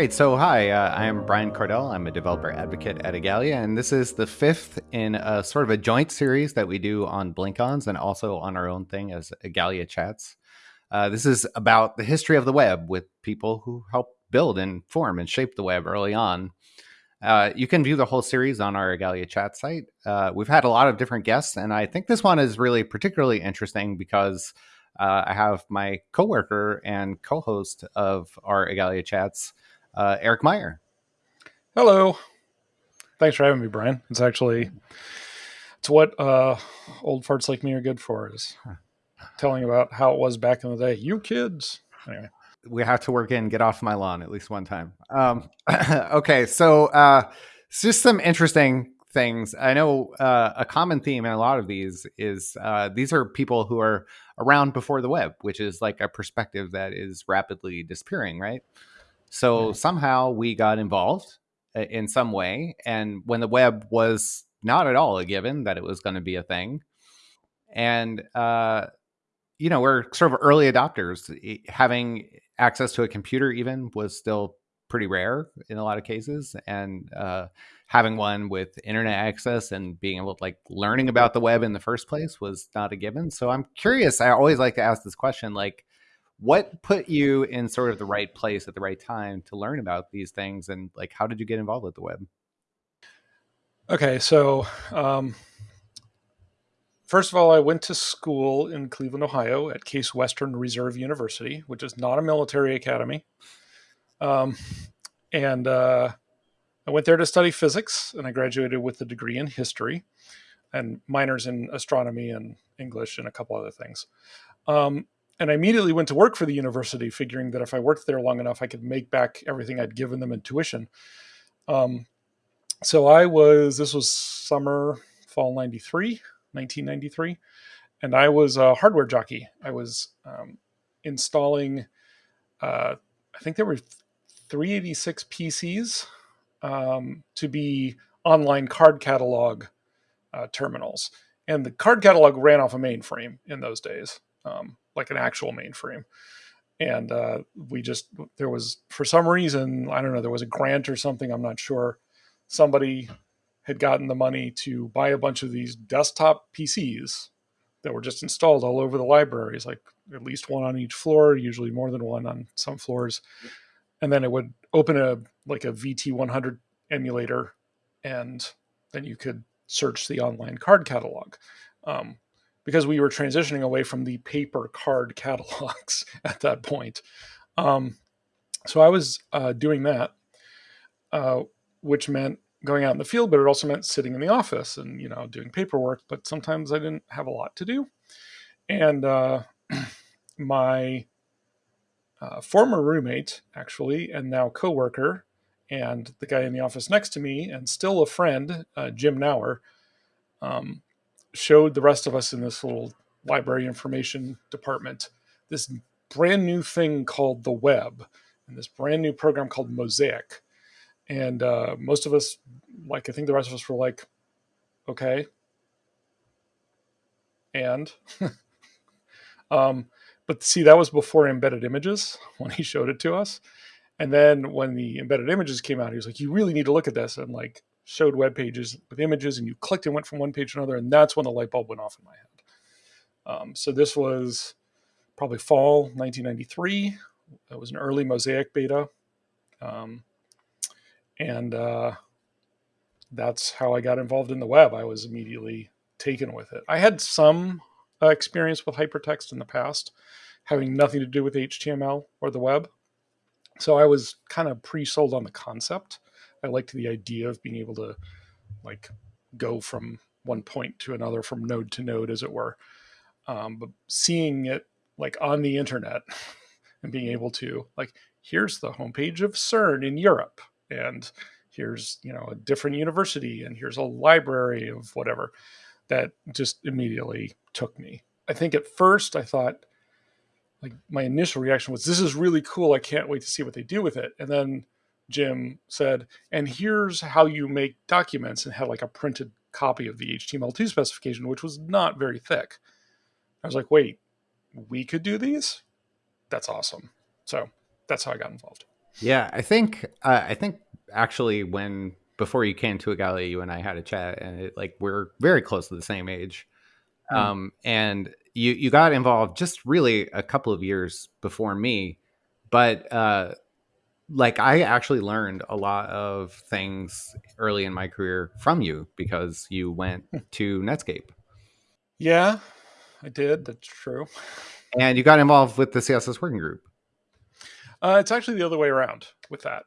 right, so hi, uh, I'm Brian Kardell. I'm a developer advocate at Igalia, and this is the fifth in a sort of a joint series that we do on BlinkOns and also on our own thing as Igalia Chats. Uh, this is about the history of the web with people who helped build and form and shape the web early on. Uh, you can view the whole series on our Igalia chat site. Uh, we've had a lot of different guests, and I think this one is really particularly interesting because uh, I have my coworker and co-host of our Igalia chats, uh, Eric Meyer. Hello. Thanks for having me, Brian. It's actually it's what uh, old farts like me are good for is telling about how it was back in the day. You kids. Anyway. We have to work in, get off my lawn at least one time. Um, okay, so uh, it's just some interesting things. I know uh, a common theme in a lot of these is uh, these are people who are around before the web, which is like a perspective that is rapidly disappearing, right? So somehow we got involved uh, in some way. And when the web was not at all a given that it was going to be a thing, and uh, you know, we're sort of early adopters. Having access to a computer even was still pretty rare in a lot of cases, and uh, having one with internet access and being able to like learning about the web in the first place was not a given. So I'm curious. I always like to ask this question, like what put you in sort of the right place at the right time to learn about these things? And like how did you get involved with the web? Okay so um, first of all i went to school in cleveland ohio at case western reserve university which is not a military academy. Um, and uh, i went there to study physics and i graduated with a degree in history and minors in astronomy and english and a couple other things. Um, and I immediately went to work for the university, figuring that if I worked there long enough, I could make back everything I'd given them in tuition. Um, so I was, this was summer, fall 93, 1993, and I was a hardware jockey. I was um, installing, uh, I think there were 386 PCs um, to be online card catalog uh, terminals. And the card catalog ran off a mainframe in those days. Um, like an actual mainframe. And uh, we just there was for some reason I don't know there was a grant or something I'm not sure. Somebody had gotten the money to buy a bunch of these desktop PCs that were just installed all over the libraries, like at least one on each floor, usually more than one on some floors. And then it would open a like a VT100 emulator, and then you could search the online card catalog. Um, because we were transitioning away from the paper card catalogs at that point. Um, so I was uh, doing that, uh, which meant going out in the field, but it also meant sitting in the office and you know doing paperwork. But sometimes I didn't have a lot to do, and uh, my uh, former roommate, actually, and now coworker, and the guy in the office next to me, and still a friend, uh, Jim Nauer. Um, showed the rest of us in this little library information department this brand new thing called the web and this brand new program called Mosaic. And uh, most of us, like I think the rest of us were like, okay. And, um, but see, that was before embedded images when he showed it to us. And then when the embedded images came out, he was like, you really need to look at this. And like, showed web pages with images and you clicked and went from one page to another and that's when the light bulb went off in my head. Um, so this was probably fall 1993 it was an early mosaic beta. Um, and uh, that's how i got involved in the web. I was immediately taken with it. I had some uh, experience with hypertext in the past having nothing to do with html or the web. So i was kind of pre-sold on the concept I liked the idea of being able to like go from one point to another, from node to node, as it were. Um, but seeing it like on the internet and being able to like, here's the homepage of CERN in Europe, and here's you know a different university, and here's a library of whatever. That just immediately took me. I think at first I thought, like my initial reaction was, "This is really cool. I can't wait to see what they do with it." And then Jim said, and here's how you make documents and had like a printed copy of the HTML2 specification, which was not very thick. I was like, wait, we could do these? That's awesome. So that's how I got involved. Yeah, I think uh, I think actually when before you came to Igalia, you and I had a chat, and it, like we're very close to the same age. Hmm. Um, and you you got involved just really a couple of years before me, but uh, like I actually learned a lot of things early in my career from you because you went to Netscape Yeah, I did. That's true. and you got involved with the CSS working group. Uh, it's actually the other way around with that.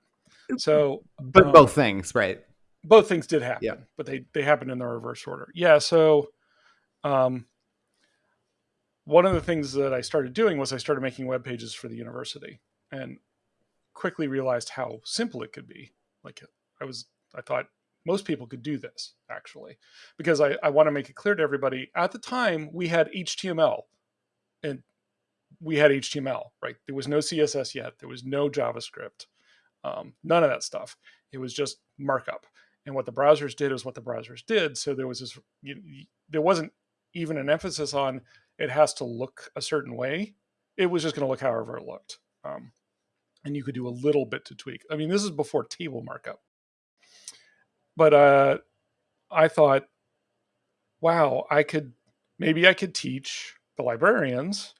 So, But um, both things, right? both things did happen, Yeah. but they they happened in the reverse order. Yeah. So, um, one of the things that I started doing was I started making web pages for the university, and quickly realized how simple it could be. Like I was, I thought most people could do this actually, because I, I want to make it clear to everybody. At the time, we had HTML, and we had HTML. Right, there was no CSS yet. There was no JavaScript. Um, none of that stuff. It was just markup. And what the browsers did is what the browsers did. So there was this, you, there wasn't even an emphasis on it has to look a certain way. It was just going to look however it looked. Um, and you could do a little bit to tweak. I mean, this is before table markup. But uh, I thought, wow, I could, maybe I could teach the librarians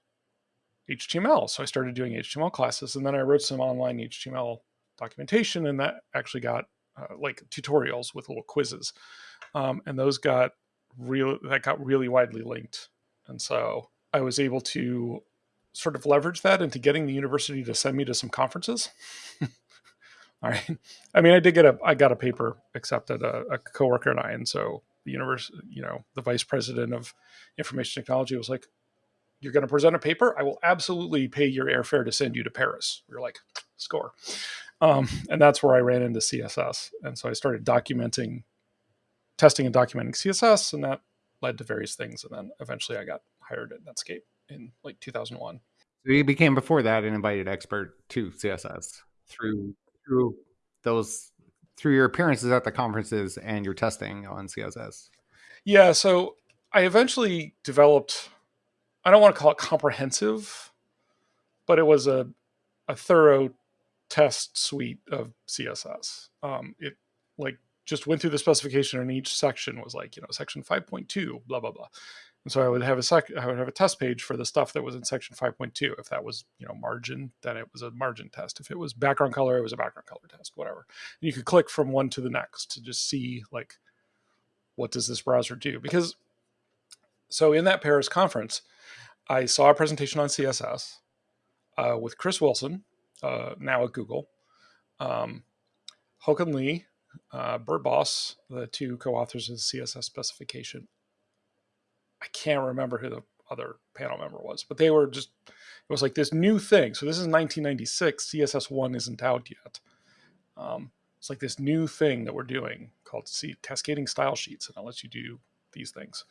HTML. So I started doing HTML classes and then I wrote some online HTML documentation and that actually got uh, like tutorials with little quizzes. Um, and those got real, that got really widely linked. And so I was able to sort of leverage that into getting the university to send me to some conferences. All right. I mean, I did get a, I got a paper accepted, a, a coworker and I, and so the university, you know, the vice president of information technology was like, you're going to present a paper. I will absolutely pay your airfare to send you to Paris. We are like, score. Um, and that's where I ran into CSS. And so I started documenting, testing and documenting CSS, and that led to various things. And then eventually I got hired at Netscape in like 2001. So you became before that an invited expert to CSS through through those through your appearances at the conferences and your testing on CSS. Yeah, so I eventually developed I don't want to call it comprehensive, but it was a a thorough test suite of CSS. Um, it like just went through the specification and each section was like, you know, section 5.2, blah, blah, blah. And so I would have a sec I would have a test page for the stuff that was in section 5.2. If that was, you know, margin, then it was a margin test. If it was background color, it was a background color test, whatever. And you could click from one to the next to just see like what does this browser do? Because so in that Paris conference, I saw a presentation on CSS uh, with Chris Wilson, uh, now at Google, um, Håkon Lie, uh, Bert Bos, the two co-authors of the CSS specification. I can't remember who the other panel member was, but they were just it was like this new thing. So this is 1996. CSS one isn't out yet. Um, it's like this new thing that we're doing called C- cascading style sheets, and it lets you do these things.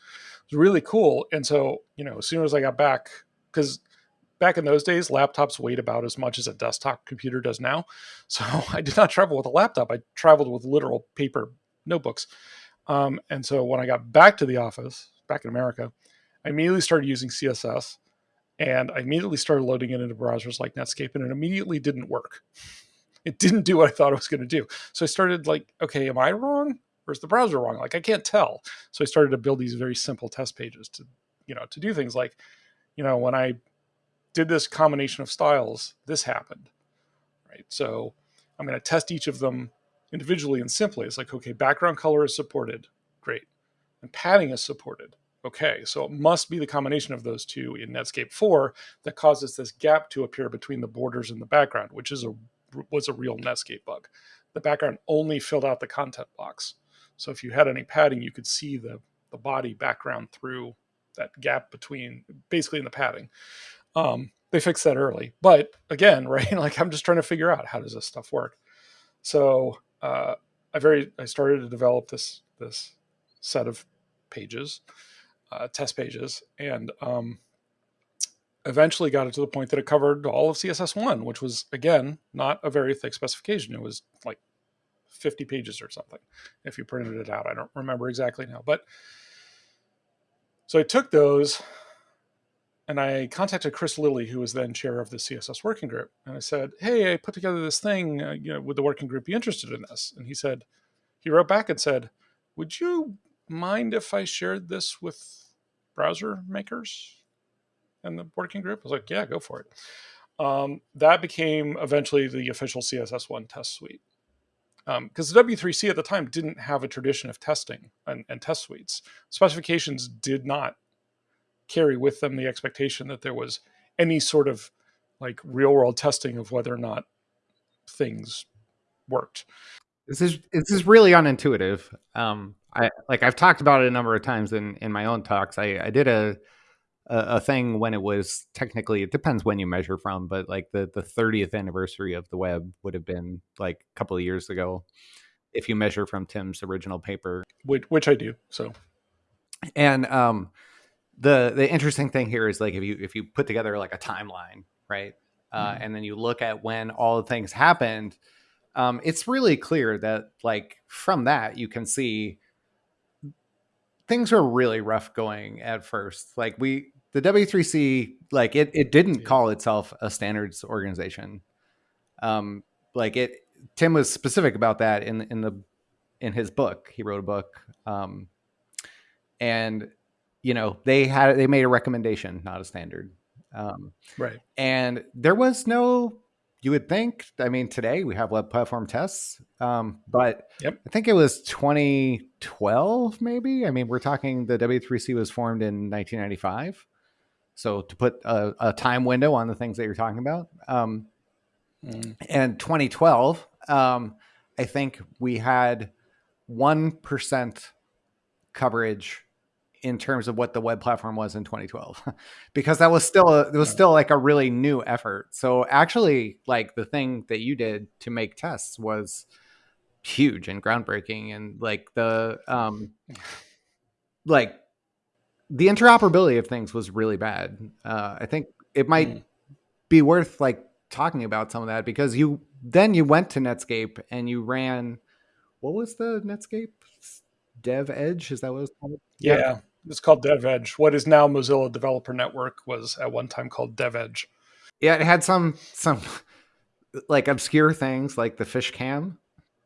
It's really cool. And so you know, as soon as I got back, because back in those days, laptops weighed about as much as a desktop computer does now. So I did not travel with a laptop. I traveled with literal paper notebooks. Um, and so when I got back to the office, back in America, I immediately started using CSS and I immediately started loading it into browsers like Netscape and it immediately didn't work. It didn't do what I thought it was going to do. So I started like, okay, am I wrong? Or is the browser wrong? Like I can't tell. So I started to build these very simple test pages to, you know, to do things like, you know, when I did this combination of styles, this happened. Right. So I'm going to test each of them individually and simply. It's like, okay, background color is supported. Great. And padding is supported. Okay, so it must be the combination of those two in Netscape 4 that causes this gap to appear between the borders and the background, which is a was a real Netscape bug. The background only filled out the content box. So if you had any padding, you could see the, the body background through that gap between basically in the padding. Um, they fixed that early. But again, right, like I'm just trying to figure out how does this stuff work. So uh, I very I started to develop this this set of pages, uh, test pages, and um, eventually got it to the point that it covered all of CSS1, which was again not a very thick specification. It was like 50 pages or something if you printed it out. I don't remember exactly now, but so I took those and I contacted Chris Lilly, who was then chair of the CSS working group, and I said, "Hey, I put together this thing. Uh, you know, would the working group be interested in this?" And he said, he wrote back and said, "Would you mind if I shared this with browser makers and the working group?" I was like, "Yeah, go for it." Um, that became eventually the official CSS1 test suite because um, the W3C at the time didn't have a tradition of testing and, and test suites. Specifications did not carry with them the expectation that there was any sort of like real world testing of whether or not things worked. This is this is really unintuitive. Um, I like I've talked about it a number of times in in my own talks. I I did a a, a thing when it was technically it depends when you measure from, but like the the 30th anniversary of the web would have been like a couple of years ago if you measure from Tim's original paper, which, which I do. So, and um, the the interesting thing here is like if you if you put together like a timeline, right, uh, mm-hmm. and then you look at when all the things happened, um, it's really clear that like from that you can see things were really rough going at first. Like we the W3C like it it didn't yeah. call itself a standards organization. Um, like it Tim was specific about that in in the in his book. He wrote a book. Um, and you know they had they made a recommendation not a standard um, right and there was no you would think i mean today we have web platform tests um, but yep. i think it was 2012 maybe i mean we're talking the w3c was formed in 1995 so to put a, a time window on the things that you're talking about um, mm. and 2012 um, i think we had 1% coverage in terms of what the web platform was in 2012 because that was still a, it was still like a really new effort. So actually like the thing that you did to make tests was huge and groundbreaking and like the um like the interoperability of things was really bad. Uh i think it might mm. be worth like talking about some of that because you then you went to netscape and you ran what was the netscape dev edge? Is that what it was called? Yeah. yeah it's called DevEdge. What is now Mozilla Developer Network was at one time called DevEdge. Yeah, it had some some like obscure things like the fish cam.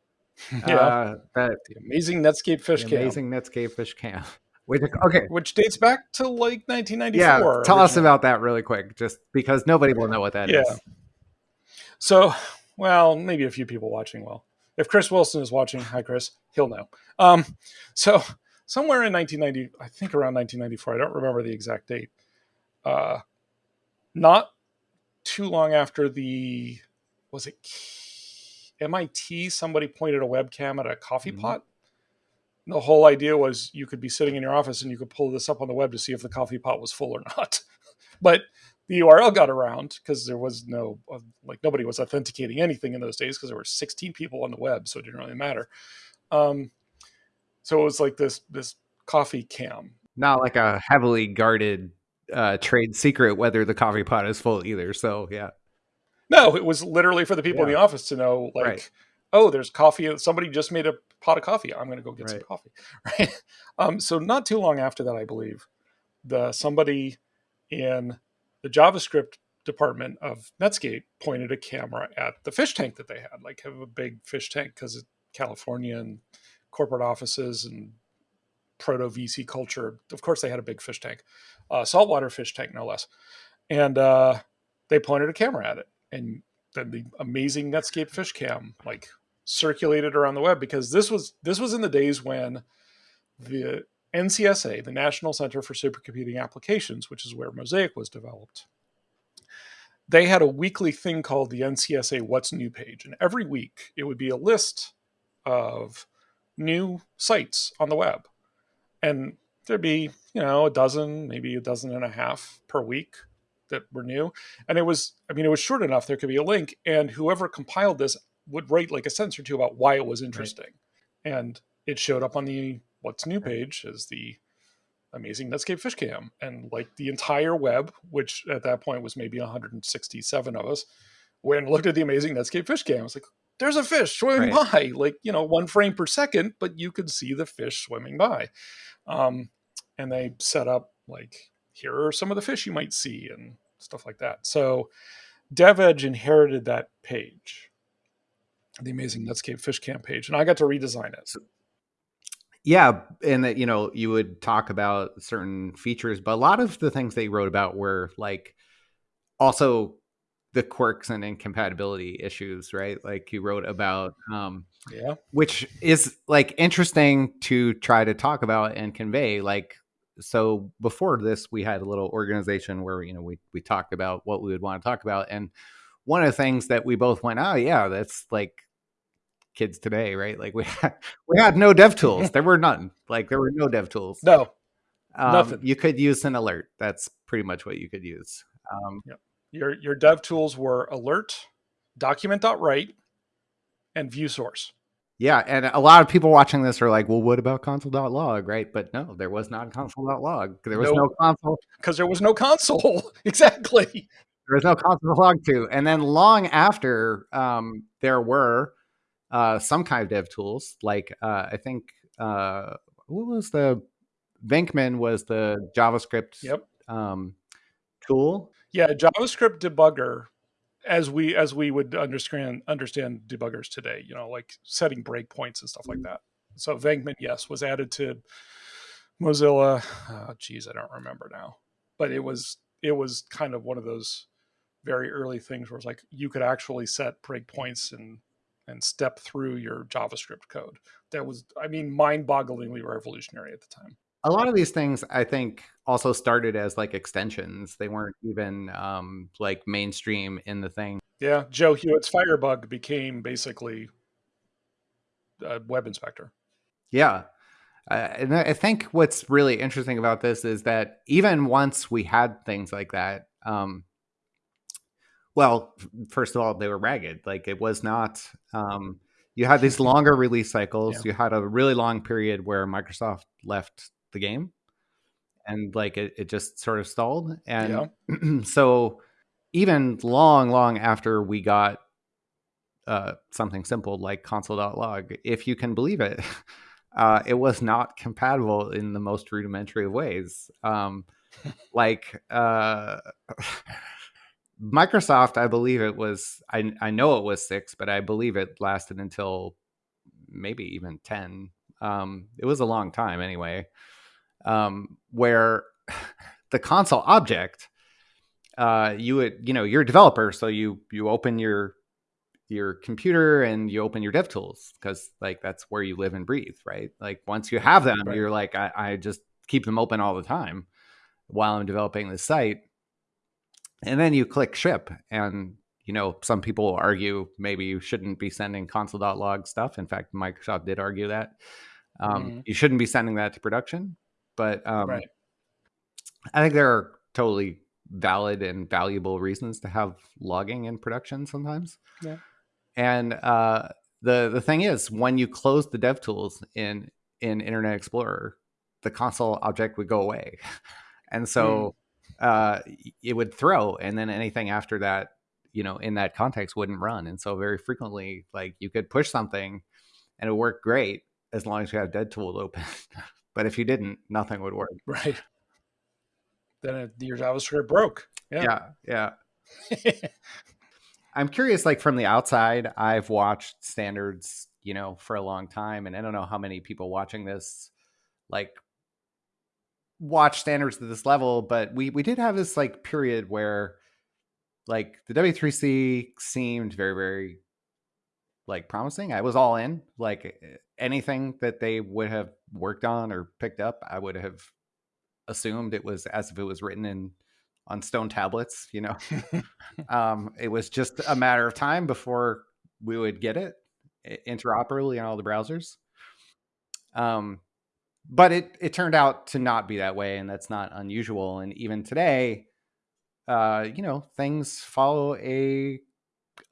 yeah, uh, that the amazing Netscape fish cam. Amazing Netscape fish cam. Which, okay, which dates back to like 1994. Yeah, tell originally. us about that really quick, just because nobody will know what that yeah. is. So, well, maybe a few people watching will. If Chris Wilson is watching, hi Chris, he'll know. Um, so somewhere in 1990, I think around 1994. I don't remember the exact date. Uh, not too long after the was it MIT? Somebody pointed a webcam at a coffee mm-hmm. pot. The whole idea was you could be sitting in your office and you could pull this up on the web to see if the coffee pot was full or not. but the URL got around because there was no uh, like nobody was authenticating anything in those days because there were 16 people on the web, so it didn't really matter. Um, so it was like this this coffee cam. Not like a heavily guarded uh, trade secret whether the coffee pot is full either. So yeah. No, it was literally for the people yeah. in the office to know like, right. oh, there's coffee. Somebody just made a pot of coffee. I'm going to go get right. some coffee. Right. Um, so not too long after that, I believe, the somebody in the JavaScript department of Netscape pointed a camera at the fish tank that they had, like have a big fish tank because California and corporate offices and proto VC culture. Of course, they had a big fish tank, uh, saltwater fish tank, no less. And uh, they pointed a camera at it, and then the amazing Netscape fish cam like circulated around the web because this was this was in the days when the NCSA, the National Center for Supercomputing Applications, which is where Mosaic was developed, they had a weekly thing called the NCSA What's New page. And every week it would be a list of new sites on the web. And there'd be, you know, a dozen, maybe a dozen and a half per week that were new. And it was, I mean, it was short enough. There could be a link, and whoever compiled this would write like a sentence or two about why it was interesting. Right. And it showed up on the What's New page as the amazing Netscape Fish Cam. And like the entire web, which at that point was maybe 167 of us, when looked at the amazing Netscape Fishcam, I was like, there's a fish swimming right. by, like, you know, one frame per second, but you could see the fish swimming by. Um, and they set up like here are some of the fish you might see and stuff like that. So DevEdge inherited that page, the amazing Netscape Fish Cam page, and I got to redesign it. Yeah, and that you know you would talk about certain features, but a lot of the things they wrote about were like also the quirks and incompatibility issues, right? Like you wrote about, um, yeah, which is like interesting to try to talk about and convey. Like, so before this, we had a little organization where you know we we talked about what we would want to talk about, and one of the things that we both went, oh yeah, that's like kids today, right? Like we had, we had no dev tools. there were none. Like there were no dev tools. No, um, nothing. You could use an alert. That's pretty much what you could use. Um, yep. Your your dev tools were alert, document.write, and view source. Yeah, and a lot of people watching this are like, "Well, what about console.log?" Right? But no, there was not console.log. There was no, no console because there was no console. exactly. There was no console log to. And then long after, um, there were uh, some kind of dev tools. Like uh, I think uh, what was the Venkman was the JavaScript yep. um, tool. Yeah, JavaScript debugger, as we as we would understand understand debuggers today. You know, like setting breakpoints and stuff like mm-hmm. that. So Venkman, yes, was added to Mozilla. Oh, geez, I don't remember now, but it was it was kind of one of those very early things where it's like you could actually set breakpoints and and step through your JavaScript code. That was, I mean, mind-bogglingly revolutionary at the time a lot of these things i think also started as like extensions. They weren't even um like mainstream in the thing. Yeah joe hewitt's firebug became basically a web inspector. Yeah. Uh, and i think what's really interesting about this is that even once we had things like that um well first of all they were ragged. Like it was not um you had these longer release cycles. Yeah. you had a really long period where microsoft left the game. And like it, it just sort of stalled. And yeah. so even long long after we got uh, something simple like console.log if you can believe it uh, it was not compatible in the most rudimentary of ways. Um, like uh, microsoft i believe it was I, I know it was six but i believe it lasted until maybe even 10 um, it was a long time anyway um, where the console object, uh, you would, you know, you're a developer, so you you open your your computer and you open your dev tools because like that's where you live and breathe, right? Like once you have them, right. you're like, I, I just keep them open all the time while I'm developing the site. And then you click ship and you know, some people argue maybe you shouldn't be sending console.log stuff. In fact, Microsoft did argue that. Um, mm-hmm. You shouldn't be sending that to production. But um, right. I think there are totally valid and valuable reasons to have logging in production sometimes. Yeah. And uh, the the thing is, when you close the dev tools in in Internet Explorer, the console object would go away, and so mm. uh, it would throw, and then anything after that, you know, in that context wouldn't run. And so very frequently, like you could push something, and it worked great as long as you have dev tools open. But if you didn't, nothing would work. Right. Then your JavaScript broke. Yeah. Yeah. yeah. I'm curious, like from the outside, I've watched standards, you know, for a long time. And I don't know how many people watching this like watch standards to this level, but we we did have this like period where like the W3C seemed very, very like promising. I was all in. Like anything that they would have worked on or picked up, I would have assumed it was as if it was written in on stone tablets. You know, um, it was just a matter of time before we would get it interoperably in all the browsers. Um, but it it turned out to not be that way, and that's not unusual. And even today, uh, you know, things follow a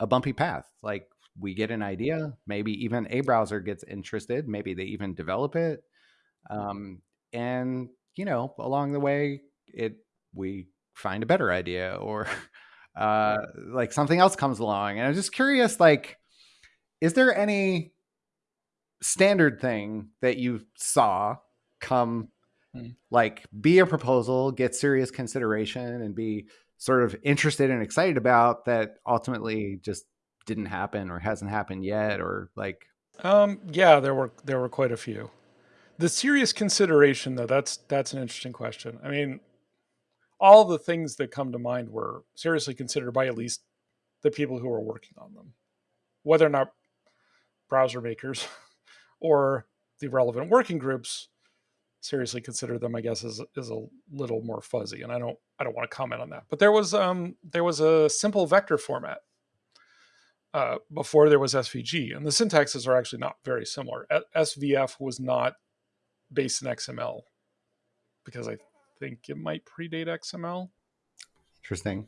a bumpy path. Like we get an idea maybe even a browser gets interested maybe they even develop it um, and you know along the way it we find a better idea or uh, like something else comes along and i'm just curious like is there any standard thing that you saw come mm. like be a proposal, get serious consideration, and be sort of interested and excited about that ultimately just didn't happen or hasn't happened yet or like um yeah there were there were quite a few. The serious consideration though that's that's an interesting question. I mean all the things that come to mind were seriously considered by at least the people who were working on them whether or not browser makers or the relevant working groups seriously consider them i guess is, is a little more fuzzy and i don't i don't want to comment on that. But there was um there was a simple vector format uh, before there was svg and the syntaxes are actually not very similar svf was not based in xml because i think it might predate xml interesting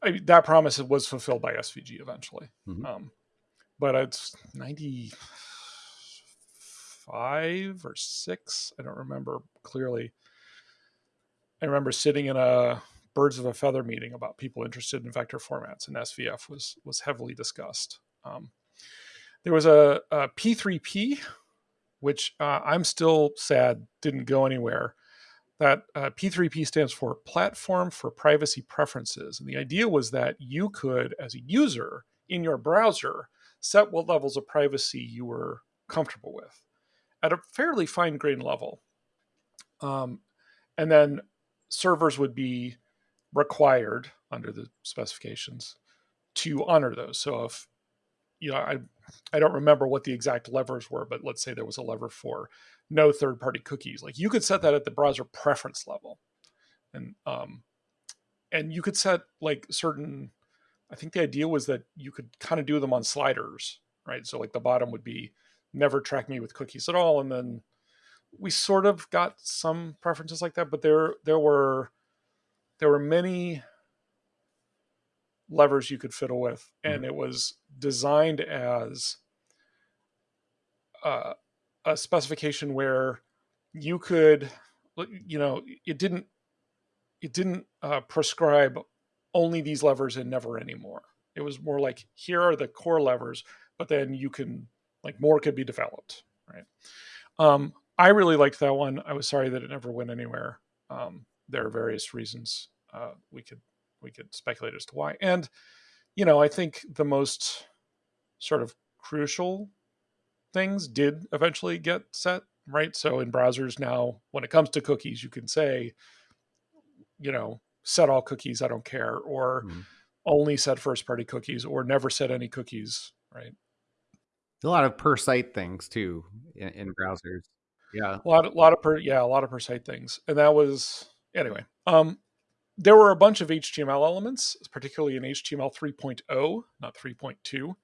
I mean, that promise was fulfilled by svg eventually mm-hmm. um, but it's 95 or six. I don't remember clearly. I remember sitting in a birds of a feather meeting about people interested in vector formats, and SVF was was heavily discussed. Um, there was a a P3P, which uh, I'm still sad didn't go anywhere. That uh, P3P stands for Platform for Privacy Preferences, and the idea was that you could, as a user in your browser, set what levels of privacy you were comfortable with at a fairly fine grained level. Um, and then servers would be required under the specifications to honor those. So if you know, I I don't remember what the exact levers were, but let's say there was a lever for no third party cookies. Like you could set that at the browser preference level, and um, and you could set like certain. I think the idea was that you could kind of do them on sliders, right? So like the bottom would be never track me with cookies at all. And then we sort of got some preferences like that, but there there were there were many levers you could fiddle with, and mm-hmm. it was designed as uh, a specification where you could, you know, it didn't it didn't uh, prescribe only these levers and never anymore. It was more like here are the core levers, but then you can like more could be developed, right? Um, I really liked that one. I was sorry that it never went anywhere. Um, there are various reasons uh, we could we could speculate as to why. And you know, I think the most sort of crucial things did eventually get set right. So in browsers now, when it comes to cookies, you can say, you know, set all cookies. I don't care, or mm-hmm. only set first party cookies, or never set any cookies. Right a lot of per site things too in, in browsers. Yeah, a lot, a lot of per, yeah, a lot of per site things, and that was anyway. Um, there were a bunch of HTML elements, particularly in HTML 3.0, not 3.2,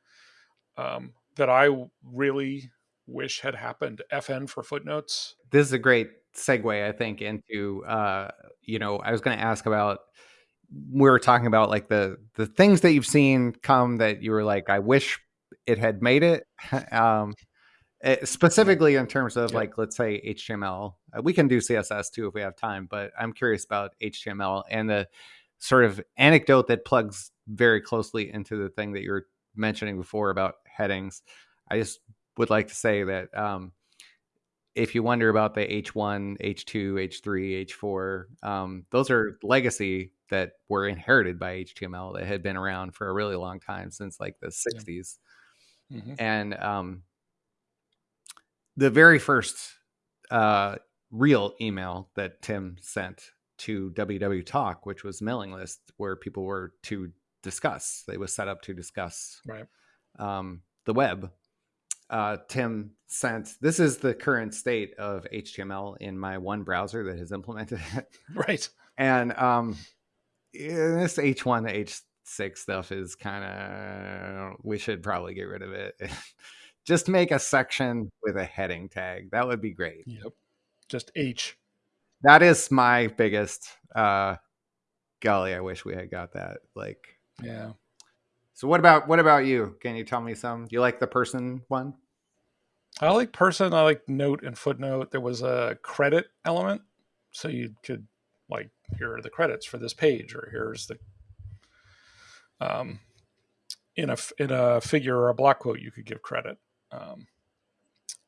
um, that I really wish had happened. FN for footnotes. This is a great segue, I think, into uh, you know, I was going to ask about we were talking about like the the things that you've seen come that you were like, I wish it had made it. Um, specifically in terms of like let's say HTML. Uh, we can do CSS too if we have time, but I'm curious about HTML and the sort of anecdote that plugs very closely into the thing that you were mentioning before about headings. I just would like to say that um, if you wonder about the H1, H2, H3, H4, um, those are legacy that were inherited by HTML that had been around for a really long time since like the 60s. Mm-hmm. And um, the very first uh, real email that Tim sent to WW Talk, which was mailing list where people were to discuss, they was set up to discuss right. um, the web. Uh, Tim sent this is the current state of HTML in my one browser that has implemented it. Right. And um, this H1 to H six stuff is kind of we should probably get rid of it. Just make a section with a heading tag. That would be great. Yep. Just H. That is my biggest uh golly, I wish we had got that. Like Yeah. So what about what about you? Can you tell me some? Do you like the person one? I like person, I like note and footnote. There was a credit element. So you could like here are the credits for this page or here's the um, in a in a figure or a block quote you could give credit. Um,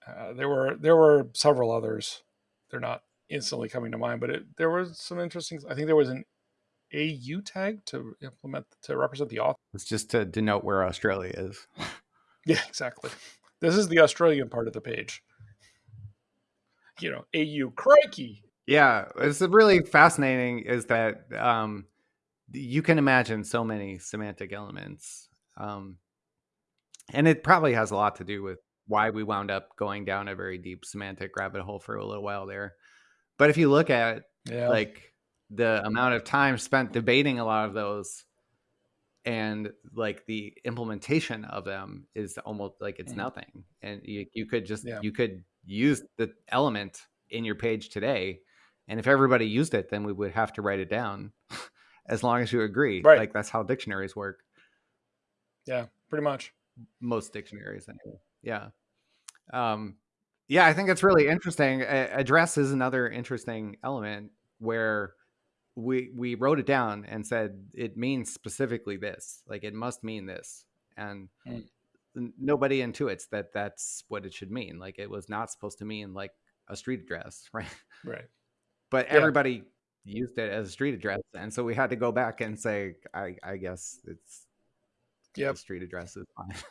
uh, there were there were several others. They're not instantly coming to mind, but it, there was some interesting. I think there was an AU tag to implement to represent the author. It's just to denote where Australia is. yeah, exactly. This is the Australian part of the page. You know, AU crikey. Yeah, it's really fascinating. Is that um, you can imagine so many semantic elements, um, and it probably has a lot to do with why we wound up going down a very deep semantic rabbit hole for a little while there. But if you look at yeah. like the amount of time spent debating a lot of those and like the implementation of them is almost like it's mm. nothing and you, you could just yeah. you could use the element in your page today and if everybody used it then we would have to write it down as long as you agree right. like that's how dictionaries work yeah pretty much most dictionaries anyway. Yeah. Um yeah i think it's really interesting. Address is another interesting element where we we wrote it down and said it means specifically this like it must mean this. And mm. nobody intuits that that's what it should mean. Like it was not supposed to mean like a street address right? Right. But yeah. everybody used it as a street address. And so we had to go back and say i i guess it's yeah street address is fine.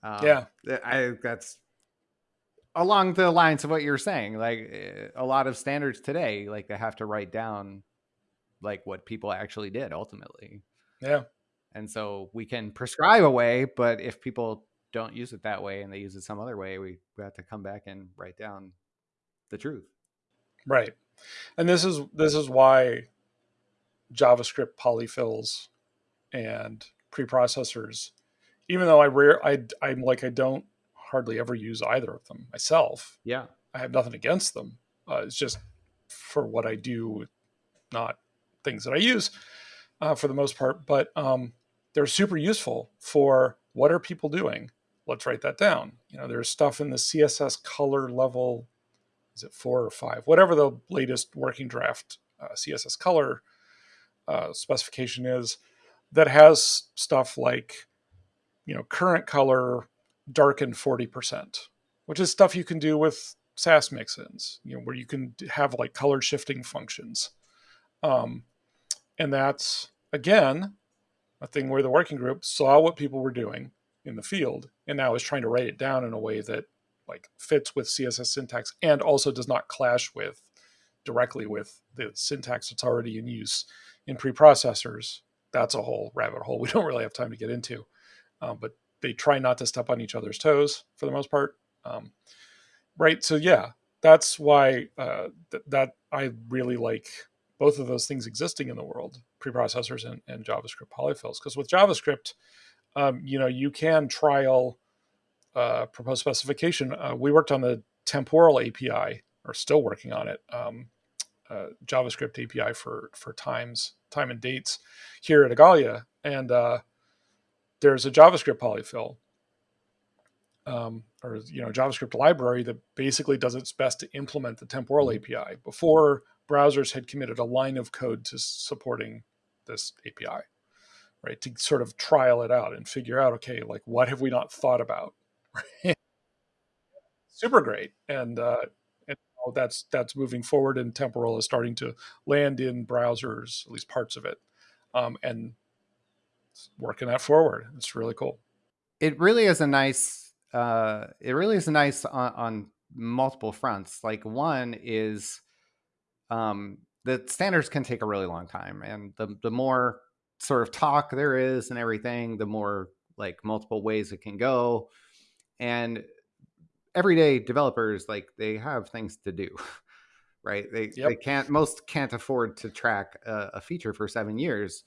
Um, yeah. i that's along the lines of what you're saying like eh, a lot of standards today like they have to write down like what people actually did ultimately. Yeah. And so we can prescribe a way but if people don't use it that way and they use it some other way we, we have to come back and write down the truth. Right. And this is this is why javascript polyfills and preprocessors even though i rare i i'm like i don't hardly ever use either of them myself. Yeah. I have nothing against them. Uh, it's just for what I do, not things that I use uh, for the most part. But um, they're super useful for what are people doing? Let's write that down. You know, there's stuff in the CSS color level. Is it four or five? Whatever the latest working draft uh, CSS color uh, specification is, that has stuff like, you know, current color darken 40%, which is stuff you can do with Sass mixins, you know, where you can have like color shifting functions. Um, and that's, again, a thing where the working group saw what people were doing in the field and now is trying to write it down in a way that like fits with CSS syntax and also does not clash with directly with the syntax that's already in use in preprocessors. That's a whole rabbit hole we don't really have time to get into. Um, but they try not to step on each other's toes for the most part. Um, right. So yeah, that's why uh, th- that I really like both of those things existing in the world, preprocessors and, and JavaScript polyfills. Because with JavaScript, um, you know, you can trial uh, proposed specification. Uh, we worked on the temporal API, or still working on it. Um, uh, JavaScript API for for times, time and dates here at Igalia, and uh, there's a JavaScript polyfill, um, or you know, JavaScript library that basically does its best to implement the temporal mm-hmm. API before browsers had committed a line of code to supporting this API, right? To sort of trial it out and figure out, okay, like what have we not thought about? Super great, and uh, and that's that's moving forward, and temporal is starting to land in browsers, at least parts of it, um, and working that forward. It's really cool. It really is a nice. Uh, it really is nice on, on multiple fronts. Like one is, um, the standards can take a really long time, and the the more sort of talk there is and everything, the more like multiple ways it can go, and everyday developers like they have things to do right they yep. they can't most can't afford to track a, a, feature for seven years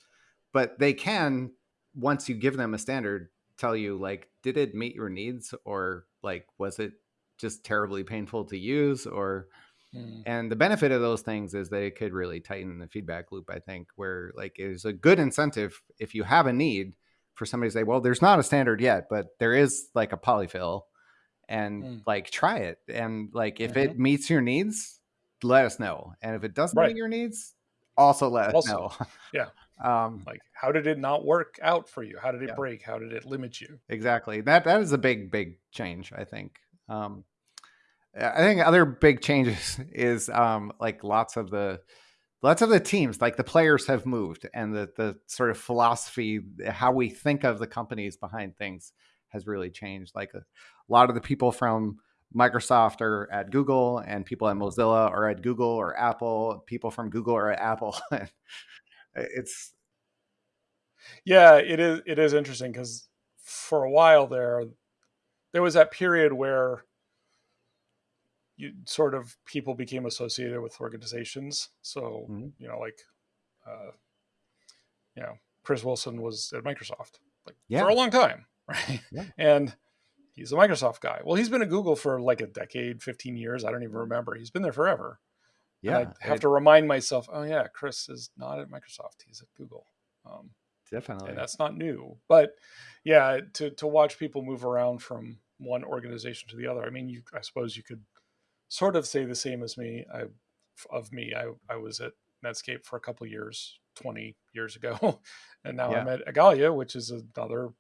but they can once you give them a standard tell you like did it meet your needs or like was it just terribly painful to use or mm. and the benefit of those things is they could really tighten the feedback loop i think where like it's a good incentive if you have a need for somebody to say well there's not a standard yet but there is like a polyfill and mm. like try it and like if mm-hmm. it meets your needs let us know and if it doesn't right. meet your needs also let also, us know yeah um, like, how did it not work out for you? How did it yeah. break? How did it limit you? Exactly. That that is a big, big change, I think. Um, I think other big changes is um, like lots of the lots of the teams, like the players have moved, and the the sort of philosophy, how we think of the companies behind things, has really changed. Like a, a lot of the people from Microsoft are at Google, and people at Mozilla are at Google or Apple. People from Google are at Apple. it's yeah, it is. It is interesting because for a while there, there was that period where you sort of people became associated with organizations. So mm-hmm. you know, like, uh, you know, Chris Wilson was at Microsoft like yeah. for a long time, right? Yeah. And he's a Microsoft guy. Well, he's been at Google for like a decade, 15 years. I don't even remember. He's been there forever. Yeah. And I have it, to remind myself, oh yeah, Chris is not at Microsoft. He's at Google. Um, definitely. And that's not new. But yeah, to to watch people move around from one organization to the other. I mean, you I suppose you could sort of say the same as me. I of me, I I was at Netscape for a couple years, 20 years ago. and now yeah. I'm at Igalia, which is another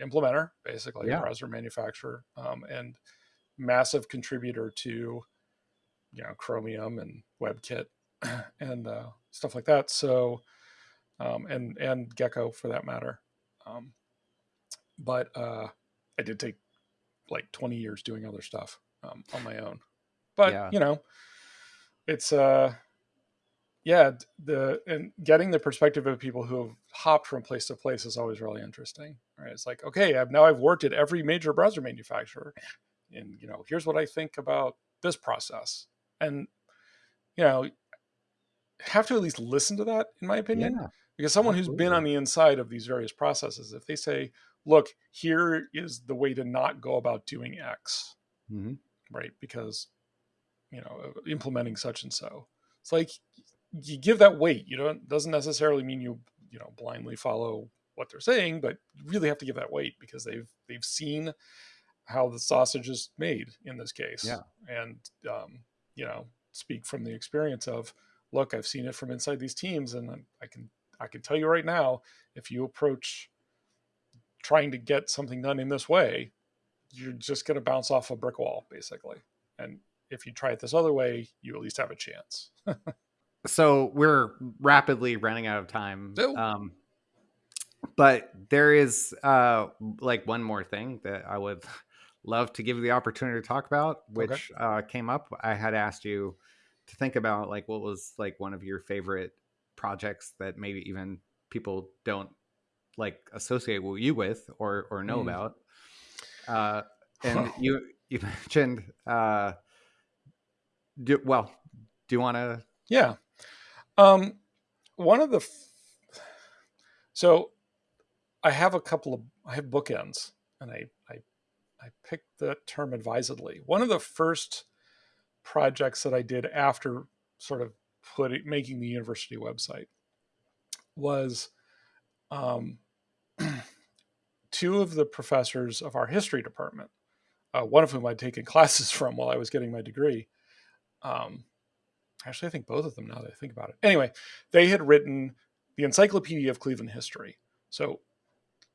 implementer, basically yeah. a browser manufacturer, um, and massive contributor to you know Chromium and WebKit and uh, stuff like that. So um, and and Gecko for that matter. Um, but uh, I did take like 20 years doing other stuff um, on my own. But yeah. you know, it's uh, yeah, the and getting the perspective of people who have hopped from place to place is always really interesting. Right? It's like, okay, I've now I've worked at every major browser manufacturer, and you know, here's what I think about this process, and you know, have to at least listen to that, in my opinion. Yeah because someone who's been on the inside of these various processes if they say look here is the way to not go about doing x mm-hmm. right because you know implementing such and so it's like you give that weight you don't doesn't necessarily mean you you know blindly follow what they're saying but you really have to give that weight because they've they've seen how the sausage is made in this case yeah and um, you know speak from the experience of look i've seen it from inside these teams and i can I can tell you right now, if you approach trying to get something done in this way, you're just going to bounce off a brick wall, basically. And if you try it this other way, you at least have a chance. so we're rapidly running out of time. Um, but there is uh, like one more thing that I would love to give you the opportunity to talk about, which okay. uh, came up. I had asked you to think about like what was like one of your favorite projects that maybe even people don't like associate with you with or or know mm. about. Uh, and you you mentioned uh, do, well. Do you want to? Yeah. Um, one of the f- so I have a couple of I have bookends, and I I I picked the term advisedly. One of the first projects that I did after sort of putting making the university website was um, two of the professors of our history department, uh, one of whom I'd taken classes from while I was getting my degree. Um, actually, I think both of them now that I think about it. Anyway, they had written the Encyclopedia of Cleveland History. So,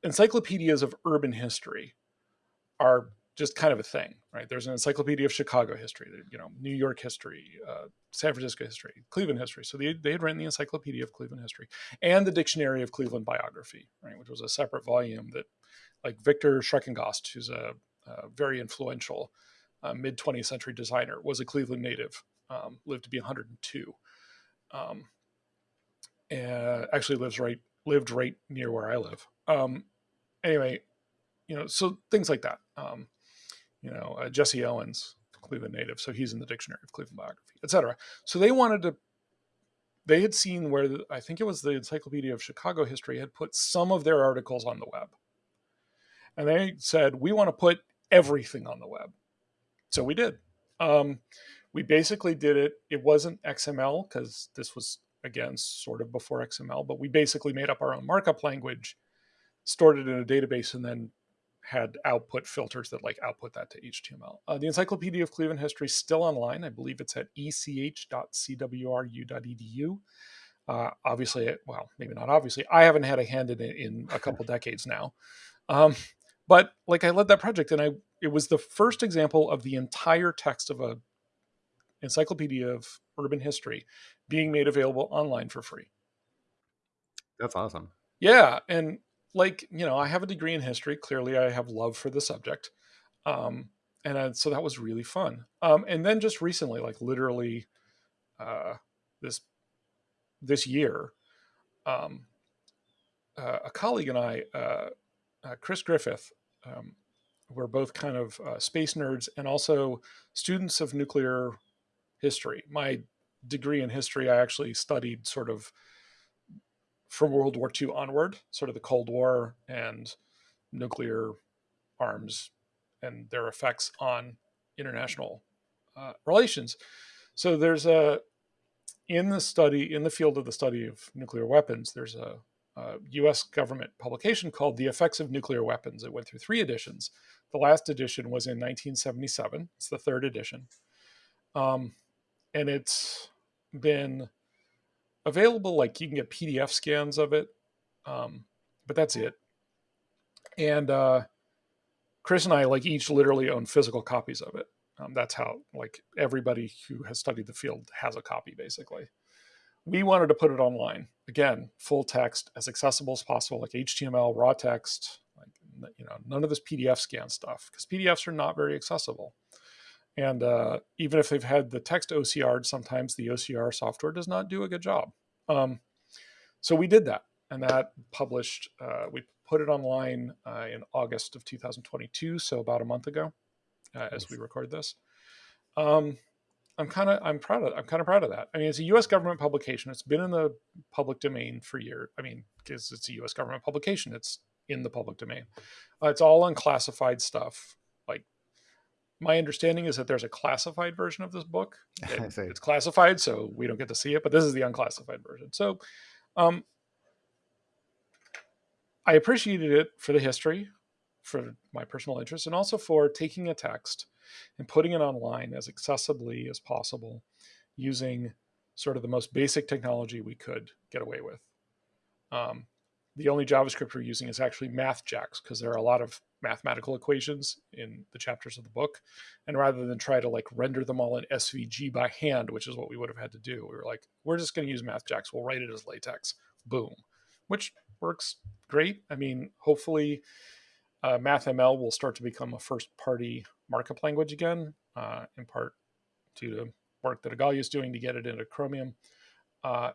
encyclopedias of urban history are just kind of a thing, right? There's an encyclopedia of Chicago history, you know, New York history, uh, San Francisco history, Cleveland history. So they, they had written the encyclopedia of Cleveland history and the dictionary of Cleveland biography, right, which was a separate volume that, like Viktor Schreckengost, who's a, a very influential uh, mid 20th century designer, was a Cleveland native, um, lived to be 102. Um, and actually lives right lived right near where I live. Um, anyway, you know, so things like that. Um, you know, uh, Jesse Owens, Cleveland native, so he's in the Dictionary of Cleveland Biography, etc. So they wanted to. They had seen where the, I think it was the Encyclopedia of Chicago History had put some of their articles on the web, and they said we want to put everything on the web. So we did. Um, we basically did it. It wasn't XML because this was again sort of before XML, but we basically made up our own markup language, stored it in a database, and then had output filters that like output that to HTML. Uh, the Encyclopedia of Cleveland History is still online. I believe it's at ech.cwru.edu. Uh, obviously, well, maybe not obviously. I haven't had a hand in it in a couple decades now. Um, but like I led that project and I it was the first example of the entire text of a encyclopedia of urban history being made available online for free. That's awesome. Yeah, and like you know, I have a degree in history. Clearly, I have love for the subject, um, and uh, so that was really fun. Um, and then just recently, like literally, uh, this this year, um, uh, a colleague and I, uh, uh, Chris Griffith, um, we're both kind of uh, space nerds and also students of nuclear history. My degree in history, I actually studied sort of from World War II onward, sort of the Cold War and nuclear arms and their effects on international uh, relations. So there's a in the study in the field of the study of nuclear weapons. There's a, a U.S. government publication called "The Effects of Nuclear Weapons." It went through three editions. The last edition was in 1977. It's the third edition, um, and it's been available. Like you can get PDF scans of it, um, but that's it. And uh, Chris and I like each literally own physical copies of it. Um, that's how like everybody who has studied the field has a copy basically. We wanted to put it online again, full text, as accessible as possible, like HTML, raw text, like you know, none of this PDF scan stuff because PDFs are not very accessible. And uh, even if they've had the text OCR, sometimes the OCR software does not do a good job. Um, so we did that, and that published. Uh, we put it online uh, in August of 2022, so about a month ago, uh, as we record this. Um, I'm kind of I'm proud of I'm kind of proud of that. I mean, it's a U.S. government publication. It's been in the public domain for years. I mean, because it's a U.S. government publication, it's in the public domain. Uh, it's all unclassified stuff my understanding is that there's a classified version of this book. It, it's classified, so we don't get to see it, but this is the unclassified version. So um, I appreciated it for the history, for my personal interest, and also for taking a text and putting it online as accessibly as possible using sort of the most basic technology we could get away with. Um, the only JavaScript we're using is actually MathJax because there are a lot of mathematical equations in the chapters of the book. And rather than try to like render them all in SVG by hand, which is what we would have had to do, we were like, we're just going to use MathJax. We'll write it as LaTeX. Boom. Which works great. I mean, hopefully uh, MathML will start to become a first party markup language again, uh, in part due to work that Igalia is doing to get it into Chromium. Uh,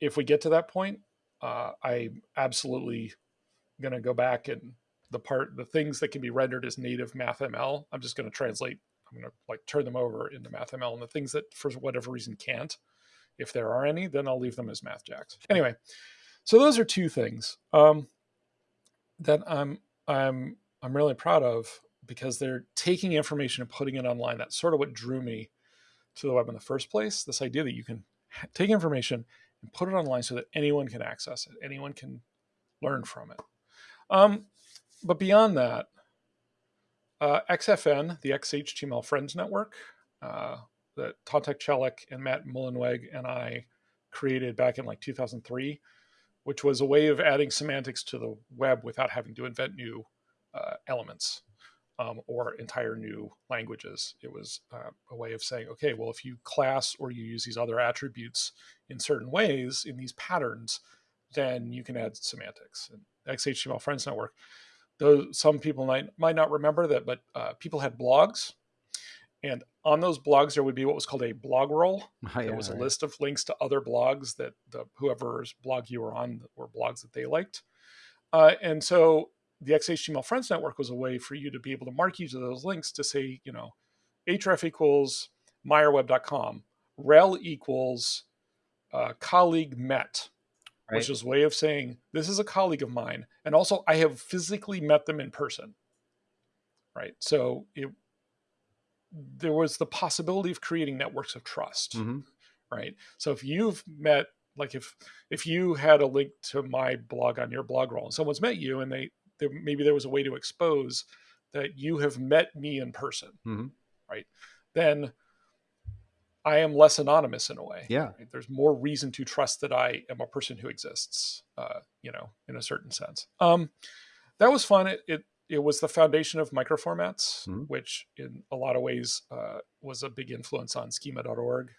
if we get to that point, uh, I'm absolutely going to go back and the part, the things that can be rendered as native MathML, I'm just going to translate. I'm going to like turn them over into MathML, and the things that for whatever reason can't, if there are any, then I'll leave them as MathJax. Anyway, so those are two things um, that I'm I'm I'm really proud of because they're taking information and putting it online. That's sort of what drew me to the web in the first place. This idea that you can take information and put it online so that anyone can access it, anyone can learn from it. Um, but beyond that, uh, XFN, the XHTML Friends Network, uh, that Tantek Çelik and Matt Mullenweg and I created back in like 2003, which was a way of adding semantics to the web without having to invent new uh, elements um, or entire new languages. It was uh, a way of saying, okay, well, if you class or you use these other attributes in certain ways in these patterns, then you can add semantics. And XHTML Friends Network, though some people might might not remember that, but uh, people had blogs, and on those blogs there would be what was called a blog roll. Oh, yeah, there was right. a list of links to other blogs that the whoever's blog you were on were blogs that they liked, uh, and so the XHTML Friends Network was a way for you to be able to mark each of those links to say, you know, href equals meyerweb.com, rel equals uh, colleague met, right. which is a way of saying this is a colleague of mine, and also I have physically met them in person. Right. So it there was the possibility of creating networks of trust. Mm-hmm. Right. So if you've met like if if you had a link to my blog on your blog roll and someone's met you and they there, maybe there was a way to expose that you have met me in person, mm-hmm. right? Then I am less anonymous in a way. Yeah. Right? There's more reason to trust that I am a person who exists, uh, you know, in a certain sense. Um, that was fun. It, it, it was the foundation of microformats, Mhm. which in a lot of ways uh, was a big influence on schema.org.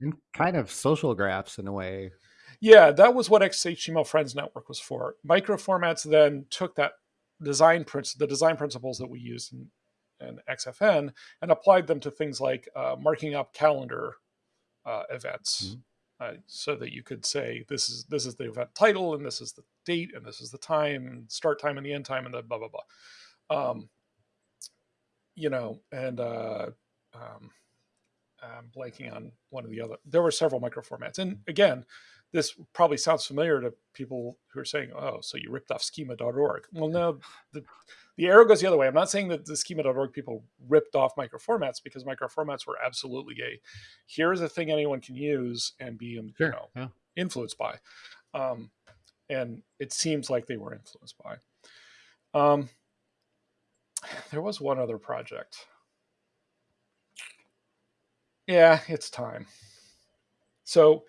And kind of social graphs in a way. Yeah, that was what XHTML Friends Network was for. Microformats then took that design princ- the design principles that we used in, in XFN and applied them to things like uh, marking up calendar uh, events, Mhm. uh, so that you could say this is this is the event title and this is the date and this is the time start time and the end time and the blah blah blah. Um, you know, and uh, um, I'm blanking on one of the other. There were several microformats, and again, this probably sounds familiar to people who are saying, "Oh, so you ripped off schema.org." Well, no, the, the arrow goes the other way. I'm not saying that the schema.org people ripped off microformats because microformats were absolutely a here's a thing anyone can use and be um, Sure. you know Yeah. influenced by, um, and it seems like they were influenced by. Um, there was one other project. Yeah, it's time. So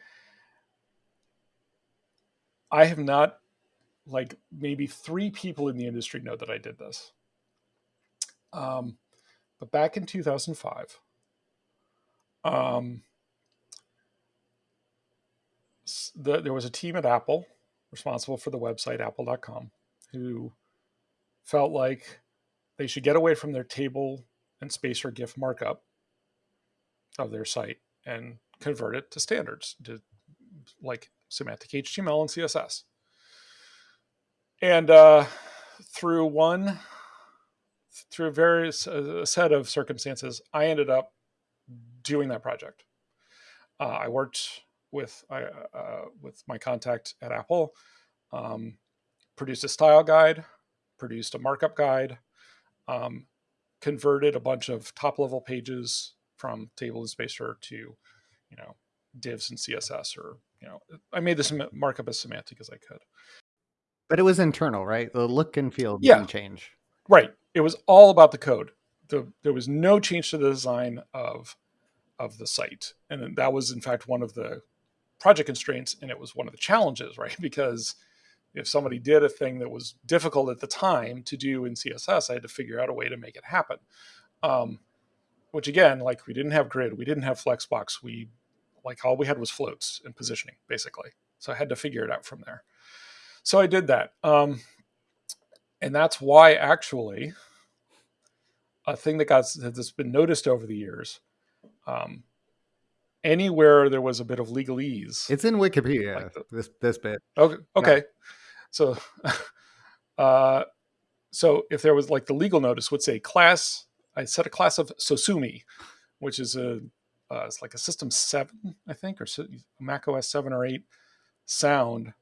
I have not like maybe three people in the industry know that I did this. Um, but back in 2005, um, the, there was a team at Apple responsible for the website apple.com who felt like they should get away from their table and spacer GIF markup of their site and convert it to standards, to like semantic HTML and CSS. And uh, through one, through various a set of circumstances, I ended up doing that project. Uh, I worked with I, uh, with my contact at Apple, um, produced a style guide, produced a markup guide, um, converted a bunch of top level pages from table and spacer to, you know, divs and CSS or you know, I made this markup as semantic as I could. But it was internal, right? The look and feel Yeah. didn't change. Right. It was all about the code. The, there was no change to the design of of the site, and that was in fact one of the project constraints, and it was one of the challenges, right? Because if somebody did a thing that was difficult at the time to do in CSS, I had to figure out a way to make it happen. Um, which again, like we didn't have grid, we didn't have flexbox, we like all we had was floats and positioning basically. So I had to figure it out from there. So I did that. Um, and that's why actually a thing that got that's been noticed over the years um, anywhere there was a bit of legalese It's in Wikipedia. Like the- this this bit. okay okay so uh, so if there was like the legal notice would say class i set a class of sosumi which is a uh, it's like a system 7 i think or so- mac os 7 or 8 sound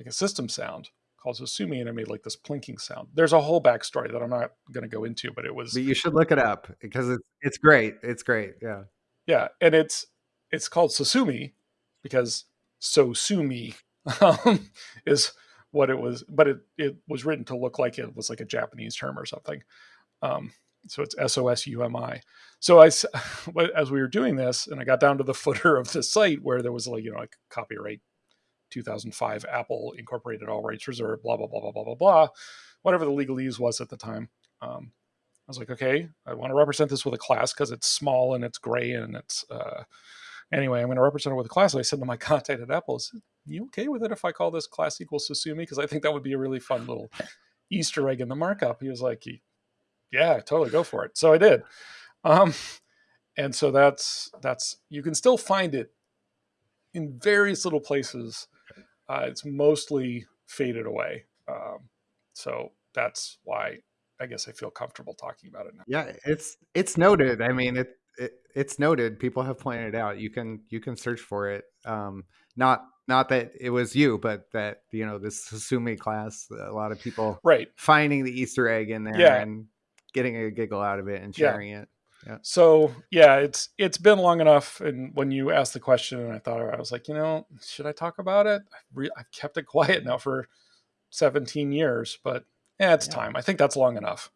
like a system sound called sosumi and it made like this plinking sound there's a whole backstory that i'm not going to go into but it was But you should look it up because it's it's great. It's great. Yeah. yeah and it's it's called sosumi because sosumi um, is what it was but it it was written to look like it was like a japanese term or something um, so it's s-o-s-u-m-i so i s- as we were doing this and i got down to the footer of the site where there was like you know like copyright 2005 apple incorporated all rights reserved blah blah blah blah blah blah blah whatever the legalese was at the time. Um, i was like okay i want to represent this with a class because it's small and it's gray and it's uh, anyway i'm going to represent it with a class. I said to my contact at apple is you okay with it if i call this class equals sosumi because i think that would be a really fun little easter egg in the markup. He was like yeah totally go for it. So i did. Um, and so that's that's you can still find it in various little places uh, it's mostly faded away um, so that's why i guess i feel comfortable talking about it now Yeah, it's it's noted. I mean, it, it it's noted. People have pointed it out. You can you can search for it. Um, not not that it was you, but that you know this Sosumi class. A lot of people right finding the Easter egg in there Yeah. and getting a giggle out of it and Yeah. sharing it. So yeah, it's it's been long enough. And when you asked the question, and I thought I was like, you know, should I talk about it? I've, re- I've kept it quiet now for 17 years, but yeah, it's Yeah. time. I think that's long enough.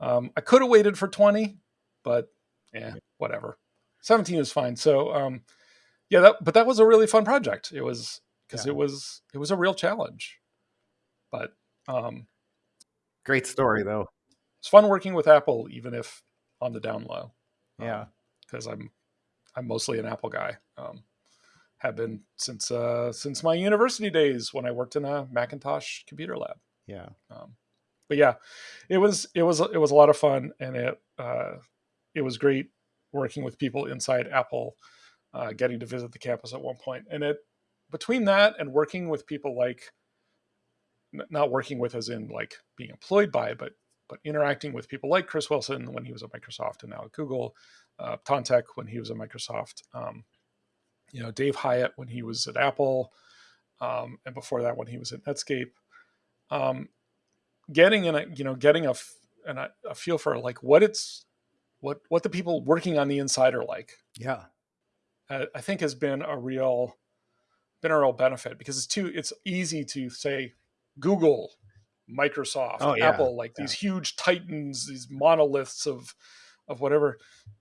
Um, I could have waited for 20, but yeah, whatever. 17 is fine. So um, yeah, that but that was a really fun project. It was because Yeah. it was it was a real challenge. But um, Great story though. It's fun working with Apple, even if on the down low. Yeah, because um, I'm I'm mostly an Apple guy. Um, have been since uh, since my university days when I worked in a Macintosh computer lab. Yeah. Um, but yeah, it was it was it was a lot of fun, and it uh, it was great working with people inside Apple, uh, getting to visit the campus at one point, and it between that and working with people like not working with as in like being employed by, but but interacting with people like Chris Wilson when he was at Microsoft and now at Google, uh, Tantek when he was at Microsoft, um, you know, Dave Hyatt when he was at Apple, um, and before that when he was at Netscape. Um, getting in a you know getting a and a, a feel for like what it's what what the people working on the inside are like. Yeah, uh, I think has been a real been a real benefit because it's too it's easy to say Google, Microsoft, oh, yeah. Apple, like yeah. these huge titans, these monoliths of of whatever.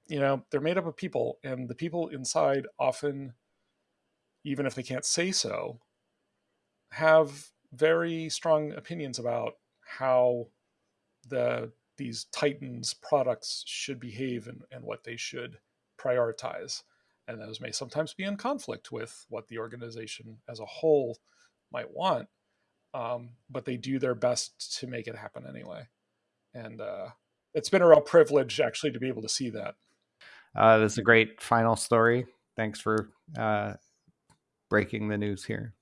You know, they're made up of people, and the people inside often, even if they can't say so, have very strong opinions about how the these titans products should behave and, and what they should prioritize and those may sometimes be in conflict with what the organization as a whole might want um, but they do their best to make it happen anyway and uh, it's been a real privilege actually to be able to see that uh, this is a great final story thanks for uh, breaking the news here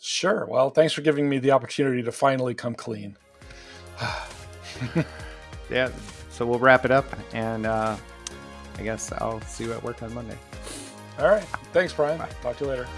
sure well thanks for giving me the opportunity to finally come clean yeah, so we'll wrap it up, and uh, I guess I'll see you at work on Monday. All right. Thanks, Brian. Bye. Talk to you later.